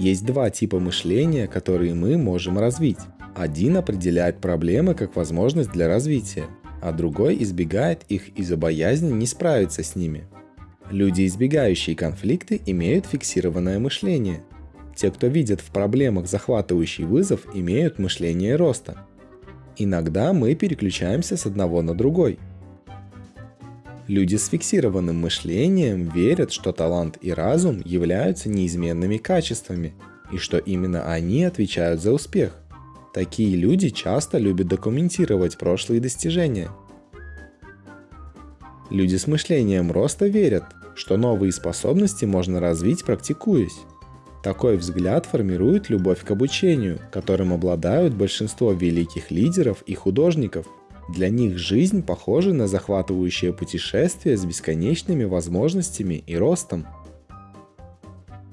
Есть два типа мышления, которые мы можем развить. Один определяет проблемы как возможность для развития, а другой избегает их из-за боязни не справиться с ними. Люди, избегающие конфликты, имеют фиксированное мышление. Те, кто видят в проблемах захватывающий вызов, имеют мышление роста. Иногда мы переключаемся с одного на другой. Люди с фиксированным мышлением верят, что талант и разум являются неизменными качествами, и что именно они отвечают за успех. Такие люди часто любят документировать прошлые достижения. Люди с мышлением роста верят, что новые способности можно развить, практикуясь. Такой взгляд формирует любовь к обучению, которым обладают большинство великих лидеров и художников. Для них жизнь похожа на захватывающее путешествие с бесконечными возможностями и ростом.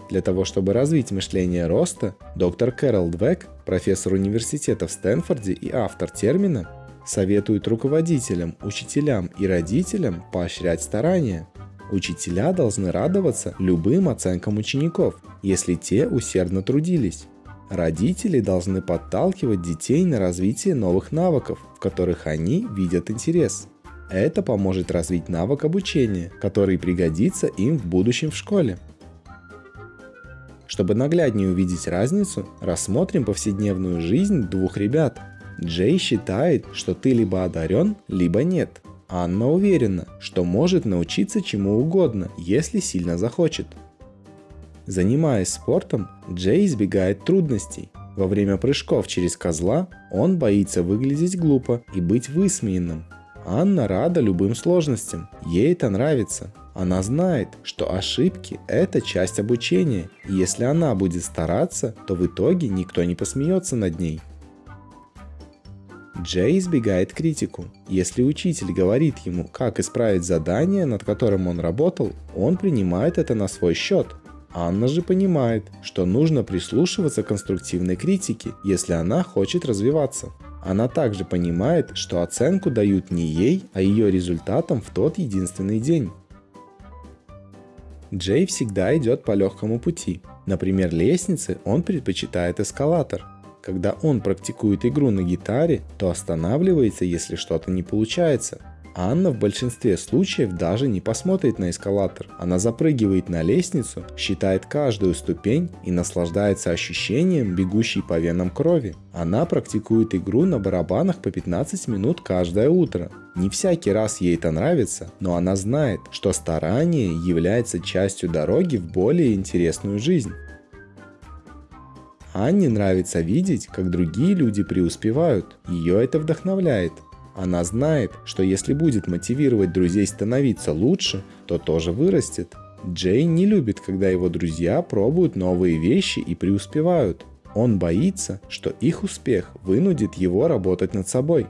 Для того, чтобы развить мышление роста, доктор Кэрол Двек, профессор университета в Стэнфорде и автор термина, советует руководителям, учителям и родителям поощрять старания. Учителя должны радоваться любым оценкам учеников, если те усердно трудились. Родители должны подталкивать детей на развитие новых навыков, в которых они видят интерес. Это поможет развить навык обучения, который пригодится им в будущем в школе. Чтобы нагляднее увидеть разницу, рассмотрим повседневную жизнь двух ребят. Джей считает, что ты либо одарен, либо нет. Анна уверена, что может научиться чему угодно, если сильно захочет. Занимаясь спортом, Джей избегает трудностей. Во время прыжков через козла он боится выглядеть глупо и быть высмеянным. Анна рада любым сложностям, ей это нравится. Она знает, что ошибки – это часть обучения, и если она будет стараться, то в итоге никто не посмеется над ней. Джей избегает критику. Если учитель говорит ему, как исправить задание, над которым он работал, он принимает это на свой счет. Анна же понимает, что нужно прислушиваться к конструктивной критике, если она хочет развиваться. Она также понимает, что оценку дают не ей, а ее результатам в тот единственный день. Джей всегда идет по легкому пути. Например, лестницы он предпочитает эскалатор – когда он практикует игру на гитаре, то останавливается, если что-то не получается. Анна в большинстве случаев даже не посмотрит на эскалатор. Она запрыгивает на лестницу, считает каждую ступень и наслаждается ощущением бегущей по венам крови. Она практикует игру на барабанах по 15 минут каждое утро. Не всякий раз ей это нравится, но она знает, что старание является частью дороги в более интересную жизнь. Анне нравится видеть, как другие люди преуспевают. Ее это вдохновляет. Она знает, что если будет мотивировать друзей становиться лучше, то тоже вырастет. Джейн не любит, когда его друзья пробуют новые вещи и преуспевают. Он боится, что их успех вынудит его работать над собой.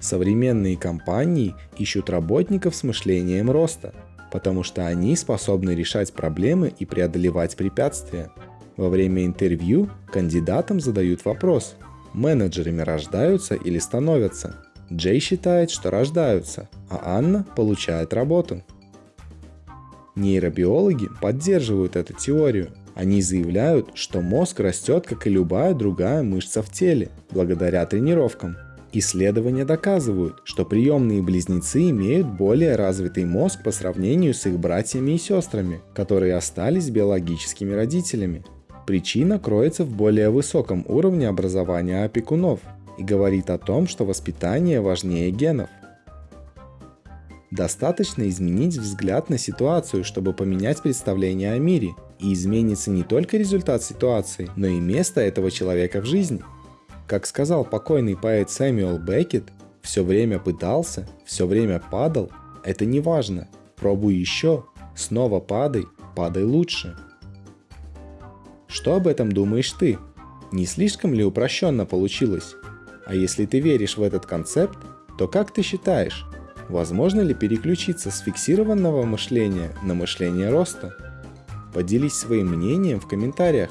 Современные компании ищут работников с мышлением роста, потому что они способны решать проблемы и преодолевать препятствия. Во время интервью кандидатам задают вопрос, менеджерами рождаются или становятся. Джей считает, что рождаются, а Анна получает работу. Нейробиологи поддерживают эту теорию. Они заявляют, что мозг растет, как и любая другая мышца в теле, благодаря тренировкам. Исследования доказывают, что приемные близнецы имеют более развитый мозг по сравнению с их братьями и сестрами, которые остались биологическими родителями. Причина кроется в более высоком уровне образования опекунов и говорит о том, что воспитание важнее генов. Достаточно изменить взгляд на ситуацию, чтобы поменять представление о мире, и изменится не только результат ситуации, но и место этого человека в жизни. Как сказал покойный поэт Сэмюэл Беккет, все время пытался, все время падал, это не важно, пробуй еще, снова падай, падай лучше. Что об этом думаешь ты? Не слишком ли упрощенно получилось? А если ты веришь в этот концепт, то как ты считаешь, возможно ли переключиться с фиксированного мышления на мышление роста? Поделись своим мнением в комментариях.